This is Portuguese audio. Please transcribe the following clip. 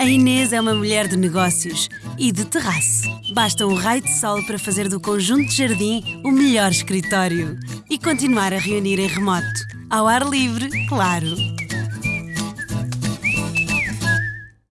A Inês é uma mulher de negócios e de terraço. Basta um raio de sol para fazer do conjunto de jardim o melhor escritório e continuar a reunir em remoto. Ao ar livre, claro.